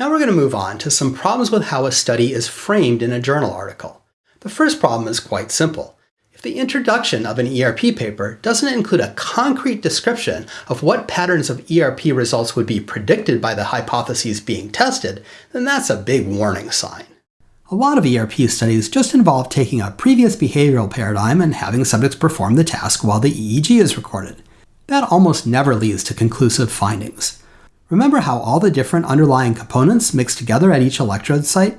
Now we're going to move on to some problems with how a study is framed in a journal article. The first problem is quite simple. If the introduction of an ERP paper doesn't include a concrete description of what patterns of ERP results would be predicted by the hypotheses being tested, then that's a big warning sign. A lot of ERP studies just involve taking a previous behavioral paradigm and having subjects perform the task while the EEG is recorded. That almost never leads to conclusive findings. Remember how all the different underlying components mix together at each electrode site?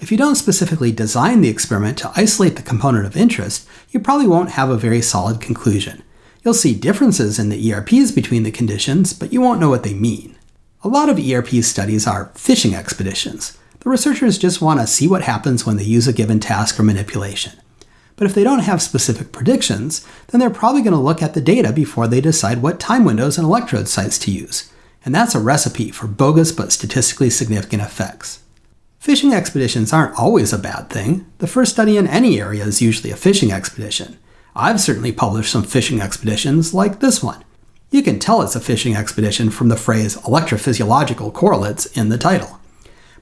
If you don't specifically design the experiment to isolate the component of interest, you probably won't have a very solid conclusion. You'll see differences in the ERPs between the conditions, but you won't know what they mean. A lot of ERP studies are fishing expeditions. The researchers just want to see what happens when they use a given task or manipulation. But if they don't have specific predictions, then they're probably going to look at the data before they decide what time windows and electrode sites to use. And that's a recipe for bogus but statistically significant effects. Fishing expeditions aren't always a bad thing. The first study in any area is usually a fishing expedition. I've certainly published some fishing expeditions, like this one. You can tell it's a fishing expedition from the phrase electrophysiological correlates in the title.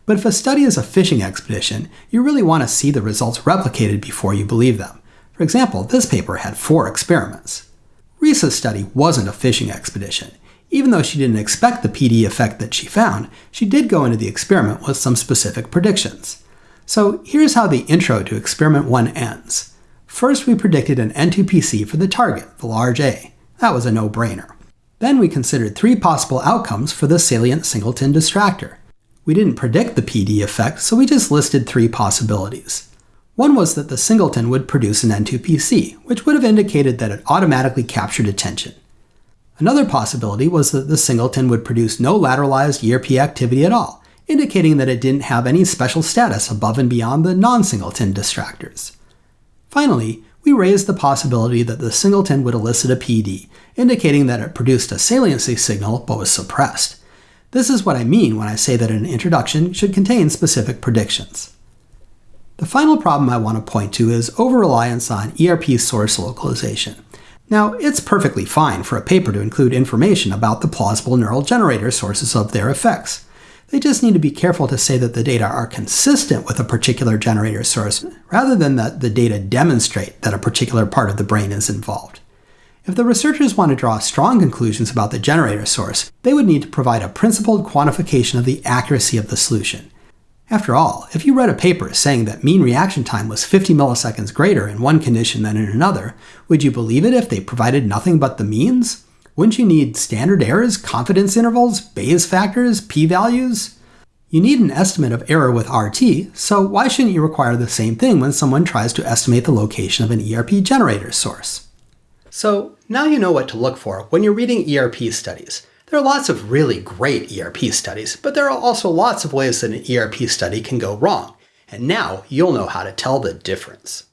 But if a study is a fishing expedition, you really want to see the results replicated before you believe them. For example, this paper had four experiments. Risa's study wasn't a fishing expedition. Even though she didn't expect the PD effect that she found, she did go into the experiment with some specific predictions. So here's how the intro to experiment 1 ends. First, we predicted an N2PC for the target, the large A. That was a no-brainer. Then we considered three possible outcomes for the salient singleton distractor. We didn't predict the PD effect, so we just listed three possibilities. One was that the singleton would produce an N2PC, which would have indicated that it automatically captured attention. Another possibility was that the singleton would produce no lateralized ERP activity at all, indicating that it didn't have any special status above and beyond the non-singleton distractors. Finally, we raised the possibility that the singleton would elicit a PD, indicating that it produced a saliency signal but was suppressed. This is what I mean when I say that an introduction should contain specific predictions. The final problem I want to point to is over-reliance on ERP source localization. Now, it's perfectly fine for a paper to include information about the plausible neural generator sources of their effects. They just need to be careful to say that the data are consistent with a particular generator source, rather than that the data demonstrate that a particular part of the brain is involved. If the researchers want to draw strong conclusions about the generator source, they would need to provide a principled quantification of the accuracy of the solution. After all, if you read a paper saying that mean reaction time was 50 milliseconds greater in one condition than in another, would you believe it if they provided nothing but the means? Wouldn't you need standard errors, confidence intervals, Bayes factors, p-values? You need an estimate of error with RT, so why shouldn't you require the same thing when someone tries to estimate the location of an ERP generator source? So now you know what to look for when you're reading ERP studies. There are lots of really great ERP studies, but there are also lots of ways that an ERP study can go wrong, and now you'll know how to tell the difference.